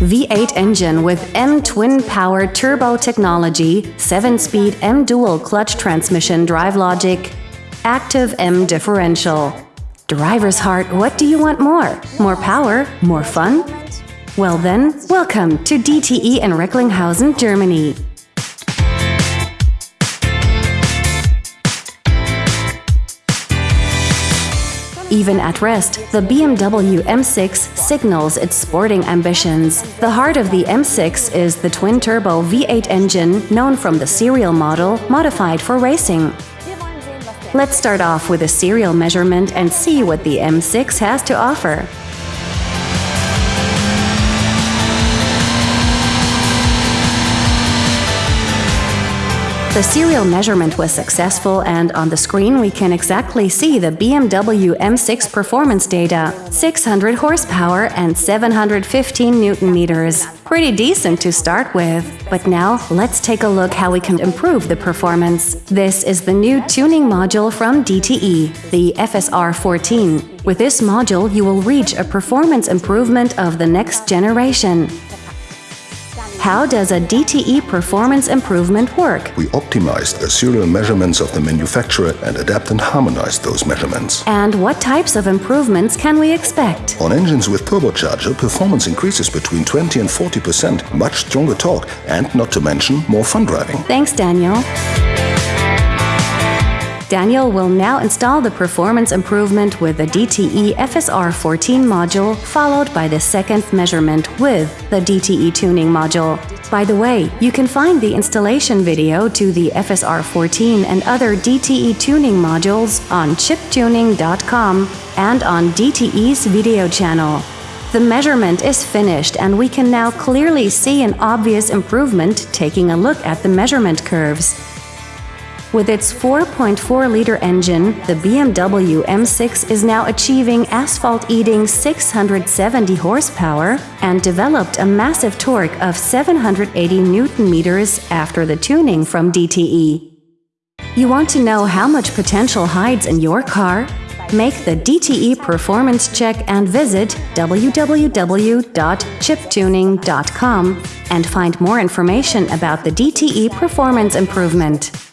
V8 engine with M twin power turbo technology, 7-speed M dual clutch transmission drive logic, active M differential. Driver's heart, what do you want more? More power? More fun? Well then, welcome to DTE in Recklinghausen, Germany. Even at rest, the BMW M6 signals its sporting ambitions. The heart of the M6 is the twin-turbo V8 engine known from the serial model, modified for racing. Let's start off with a serial measurement and see what the M6 has to offer. The serial measurement was successful and on the screen we can exactly see the BMW M6 performance data 600 horsepower and 715 newton meters. Pretty decent to start with. But now let's take a look how we can improve the performance. This is the new tuning module from DTE, the FSR 14. With this module you will reach a performance improvement of the next generation. How does a DTE performance improvement work? We optimized the serial measurements of the manufacturer and adapt and harmonize those measurements. And what types of improvements can we expect? On engines with turbocharger, performance increases between 20 and 40%, much stronger torque, and not to mention more fun driving. Thanks, Daniel. Daniel will now install the performance improvement with the DTE FSR 14 module, followed by the second measurement with the DTE tuning module. By the way, you can find the installation video to the FSR 14 and other DTE tuning modules on chiptuning.com and on DTE's video channel. The measurement is finished and we can now clearly see an obvious improvement taking a look at the measurement curves. With its 4.4-liter engine, the BMW M6 is now achieving asphalt-eating 670 horsepower and developed a massive torque of 780 newton-meters after the tuning from DTE. You want to know how much potential hides in your car? Make the DTE performance check and visit www.chiptuning.com and find more information about the DTE performance improvement.